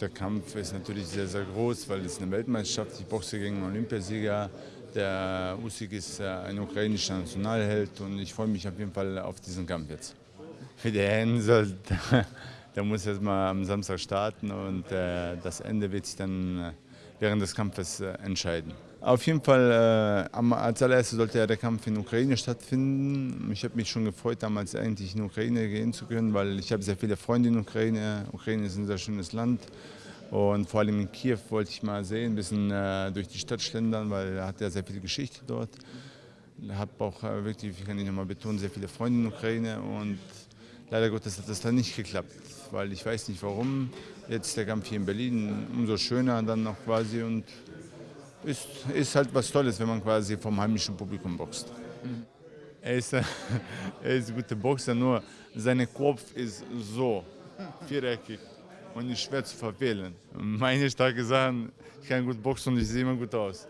Der Kampf ist natürlich sehr, sehr groß, weil es eine Weltmeisterschaft. Ich boxe gegen einen Olympiasieger. Der Usyk ist ein ukrainischer Nationalheld und ich freue mich auf jeden Fall auf diesen Kampf jetzt. Für die Hände, der muss jetzt mal am Samstag starten und äh, das Ende wird sich dann äh, während des Kampfes äh, entscheiden. Auf jeden Fall, äh, als allererstes sollte ja der Kampf in der Ukraine stattfinden. Ich habe mich schon gefreut, damals eigentlich in die Ukraine gehen zu können, weil ich habe sehr viele Freunde in der Ukraine. Ukraine ist ein sehr schönes Land. Und vor allem in Kiew wollte ich mal sehen, ein bisschen äh, durch die Stadt schlendern, weil er hat ja sehr viel Geschichte dort. Ich habe auch äh, wirklich, ich kann ich nochmal betonen, sehr viele Freunde in der Ukraine. Und leider Gottes hat das dann nicht geklappt, weil ich weiß nicht warum. Jetzt der Kampf hier in Berlin umso schöner dann noch quasi und ist, ist halt was Tolles, wenn man quasi vom heimischen Publikum boxt. Mhm. Er, ist, er ist ein guter Boxer, nur sein Kopf ist so viereckig und ist schwer zu verfehlen. Meine starke Sachen, ich kann gut boxen und ich sehe immer gut aus.